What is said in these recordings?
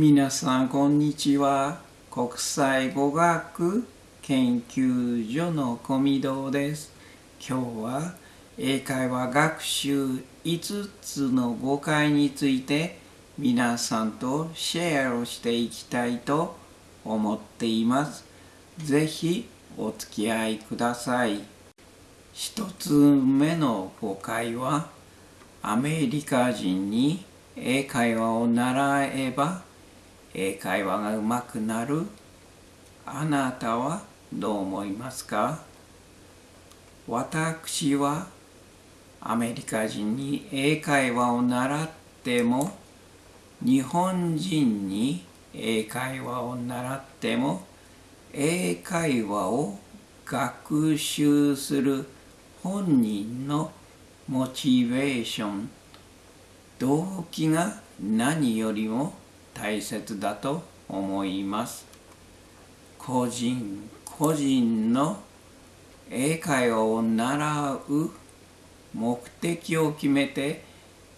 皆さんこんにちは。国際語学研究所の小見堂です。今日は英会話学習5つの誤解について皆さんとシェアをしていきたいと思っています。ぜひお付き合いください。一つ目の誤解はアメリカ人に英会話を習えば英会話がうまくなる？あなたはどう思いますか？私はアメリカ人に英会話を習っても日本人に英会話を習っても英会話を学習する本人のモチベーション動機が何よりも大切だと思います。個人個人の英会話を習う目的を決めて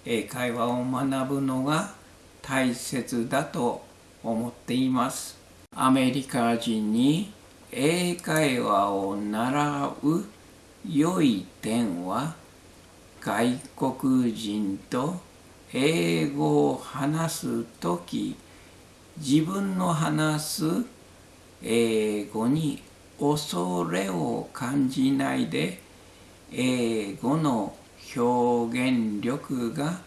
英会話を学ぶのが大切だと思っています。アメリカ人に英会話を習う良い点は外国人と英語を話す時自分の話す英語に恐れを感じないで英語の表現力が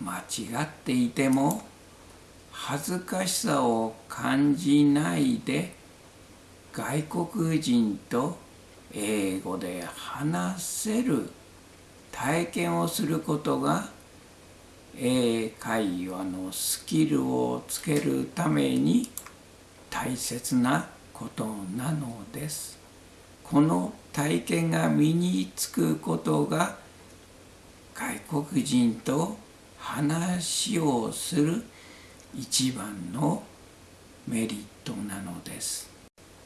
間違っていても恥ずかしさを感じないで外国人と英語で話せる体験をすることが英会話のスキルをつけるために大切なことなのです。この体験が身につくことが外国人と話をする一番のメリットなのです。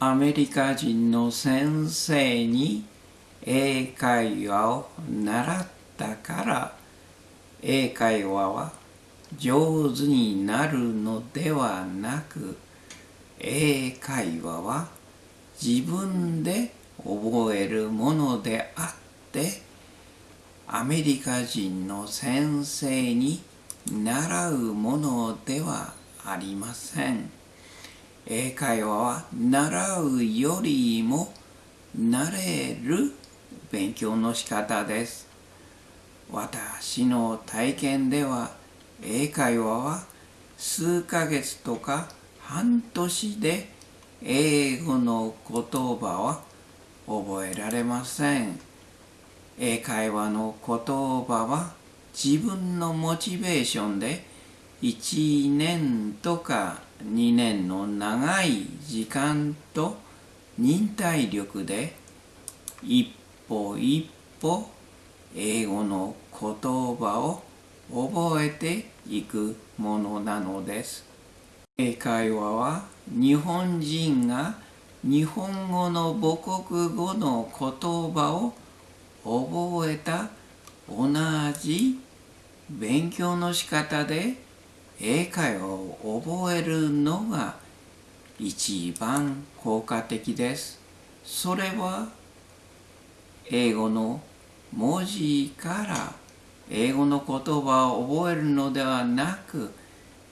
アメリカ人の先生に英会話を習ったから英会話は上手になるのではなく英会話は自分で覚えるものであってアメリカ人の先生に習うものではありません。英会話は習うよりも慣れる勉強の仕方です。私の体験では英会話は数ヶ月とか半年で英語の言葉は覚えられません。英会話の言葉は自分のモチベーションで1年とか2年の長い時間と忍耐力で一歩一歩英語の言葉を覚えていくものなのです。英会話は日本人が日本語の母国語の言葉を覚えた同じ勉強の仕方で英会話を覚えるのが一番効果的です。それは英語の文字から英語の言葉を覚えるのではなく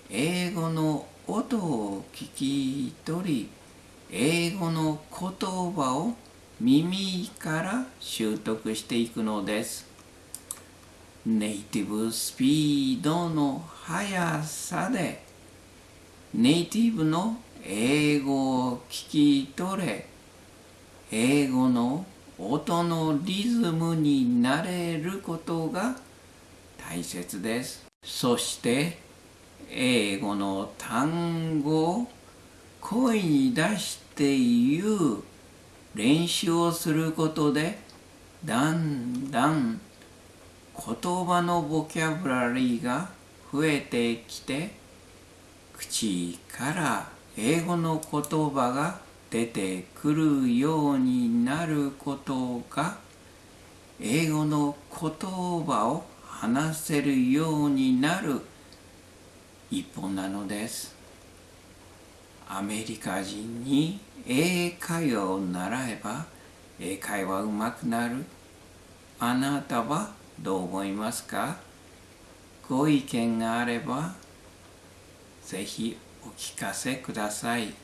英語の音を聞き取り英語の言葉を耳から習得していくのです。ネイティブスピードの速さでネイティブの英語を聞き取れ英語の音のリズムになれることが大切です。そして英語の単語を声に出して言う練習をすることでだんだん言葉のボキャブラリーが増えてきて口から英語の言葉が出てくるようになることが英語の言葉を話せるようになる一本なのです。アメリカ人に英会話を習えば英会話うまくなる。あなたはどう思いますか？ご意見があればぜひお聞かせください。